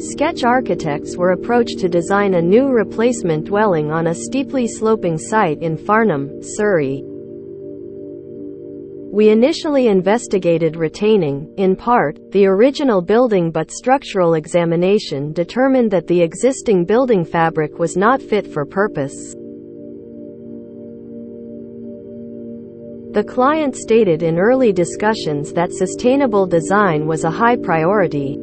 Sketch architects were approached to design a new replacement dwelling on a steeply sloping site in Farnham, Surrey. We initially investigated retaining, in part, the original building but structural examination determined that the existing building fabric was not fit for purpose. The client stated in early discussions that sustainable design was a high priority.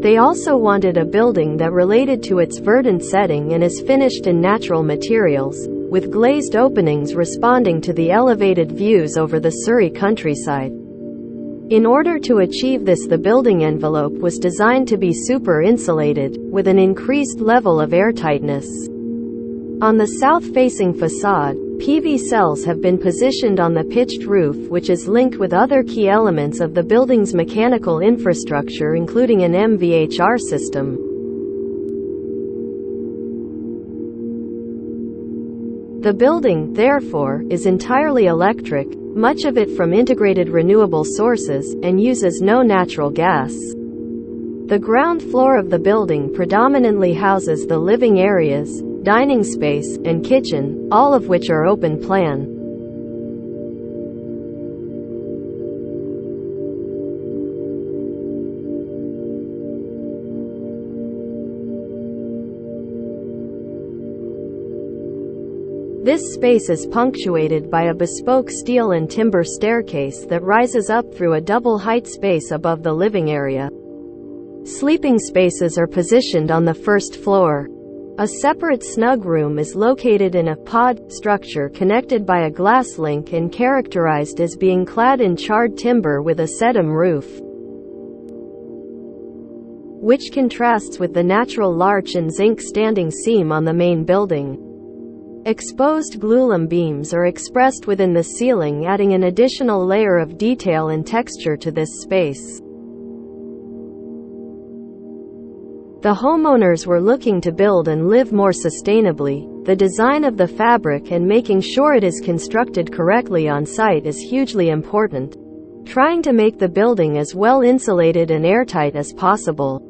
They also wanted a building that related to its verdant setting and is finished in natural materials, with glazed openings responding to the elevated views over the Surrey countryside. In order to achieve this the building envelope was designed to be super insulated, with an increased level of airtightness. On the south-facing facade, PV cells have been positioned on the pitched roof which is linked with other key elements of the building's mechanical infrastructure including an MVHR system. The building, therefore, is entirely electric, much of it from integrated renewable sources, and uses no natural gas. The ground floor of the building predominantly houses the living areas, dining space, and kitchen, all of which are open plan. This space is punctuated by a bespoke steel and timber staircase that rises up through a double-height space above the living area. Sleeping spaces are positioned on the first floor. A separate snug room is located in a pod structure connected by a glass link and characterized as being clad in charred timber with a sedum roof, which contrasts with the natural larch and zinc standing seam on the main building. Exposed glulam beams are expressed within the ceiling adding an additional layer of detail and texture to this space. The homeowners were looking to build and live more sustainably. The design of the fabric and making sure it is constructed correctly on site is hugely important. Trying to make the building as well insulated and airtight as possible.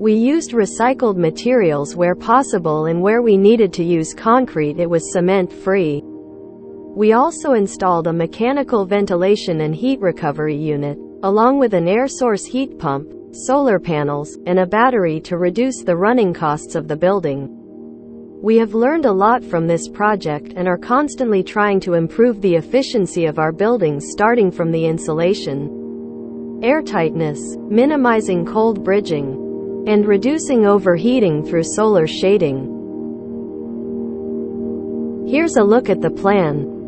We used recycled materials where possible and where we needed to use concrete it was cement-free. We also installed a mechanical ventilation and heat recovery unit, along with an air source heat pump, solar panels, and a battery to reduce the running costs of the building. We have learned a lot from this project and are constantly trying to improve the efficiency of our buildings starting from the insulation, airtightness, minimizing cold bridging, and reducing overheating through solar shading. Here's a look at the plan.